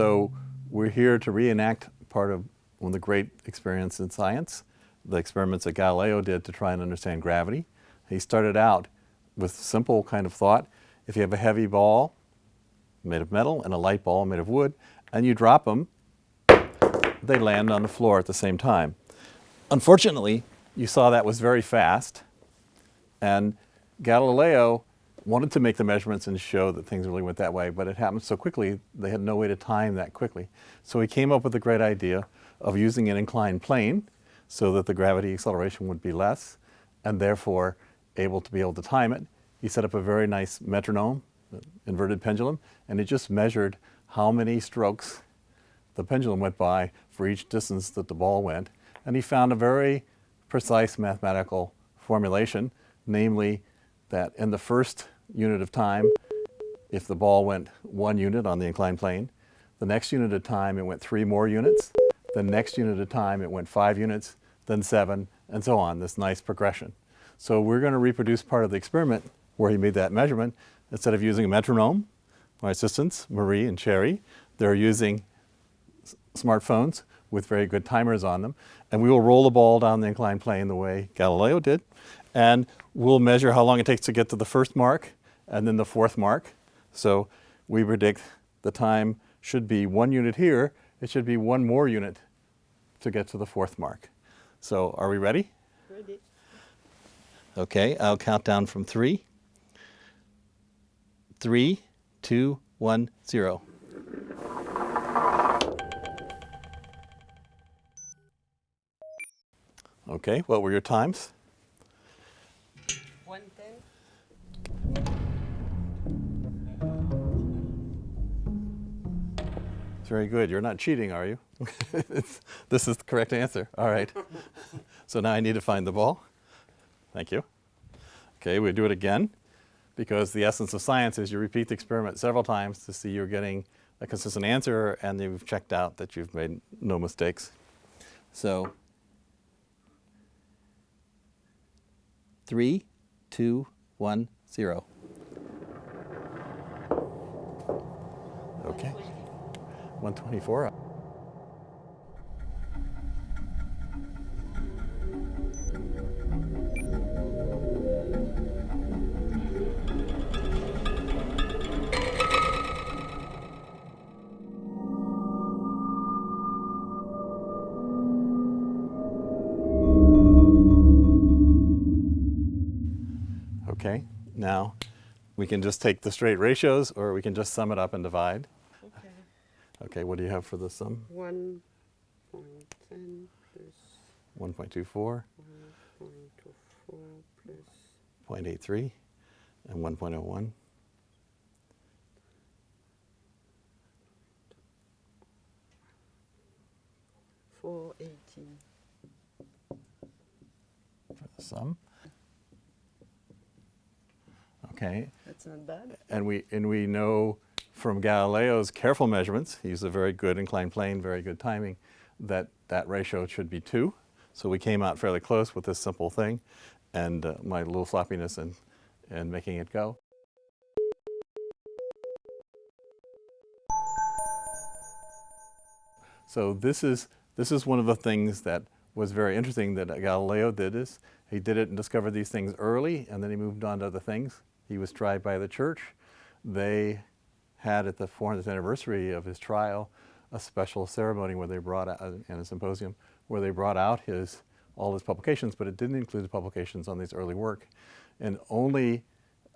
So we're here to reenact part of one of the great experiments in science, the experiments that Galileo did to try and understand gravity. He started out with simple kind of thought, if you have a heavy ball made of metal and a light ball made of wood, and you drop them, they land on the floor at the same time. Unfortunately, you saw that was very fast, and Galileo wanted to make the measurements and show that things really went that way, but it happened so quickly, they had no way to time that quickly. So he came up with the great idea of using an inclined plane so that the gravity acceleration would be less, and therefore able to be able to time it. He set up a very nice metronome, inverted pendulum, and it just measured how many strokes the pendulum went by for each distance that the ball went. And he found a very precise mathematical formulation, namely that in the first unit of time, if the ball went one unit on the inclined plane, the next unit of time it went three more units, the next unit of time it went five units, then seven, and so on, this nice progression. So we're going to reproduce part of the experiment where he made that measurement. Instead of using a metronome, my assistants, Marie and Cherry, they're using smartphones with very good timers on them. And we will roll the ball down the inclined plane the way Galileo did. And we'll measure how long it takes to get to the first mark and then the fourth mark. So we predict the time should be one unit here. It should be one more unit to get to the fourth mark. So are we ready? Ready. Okay, I'll count down from three. Three, two, one, zero. Okay, what were your times? Very good. You're not cheating, are you? this is the correct answer. All right. so now I need to find the ball. Thank you. Okay, we do it again because the essence of science is you repeat the experiment several times to see you're getting a consistent answer and you've checked out that you've made no mistakes. So three, two, one, zero. Okay. 124. Okay, now we can just take the straight ratios or we can just sum it up and divide. Okay. What do you have for the sum? One point ten plus 1.24, one point two four plus 0.83, and 1.01. four eighteen. for the sum. Okay, That's not bad. and we, and we know from Galileo's careful measurements, he used a very good inclined plane, very good timing, that that ratio should be two. So we came out fairly close with this simple thing and uh, my little sloppiness and, and making it go. So this is, this is one of the things that was very interesting that Galileo did is he did it and discovered these things early and then he moved on to other things. He was tried by the church. They had at the 400th anniversary of his trial a special ceremony where they brought out, and a symposium, where they brought out his, all his publications, but it didn't include the publications on his early work. And only,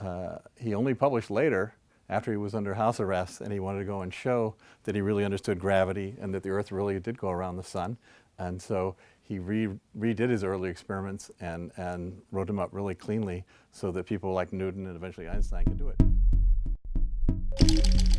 uh, he only published later after he was under house arrest and he wanted to go and show that he really understood gravity and that the earth really did go around the sun. And so he re redid his early experiments and, and wrote them up really cleanly so that people like Newton and eventually Einstein could do it. Thank you.